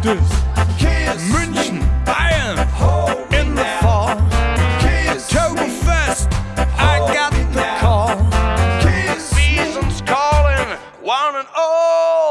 Stiftes. Kiss. München, Bayern in the fall. Oktoberfest, I got the call. Kiss. Season's calling, one and all.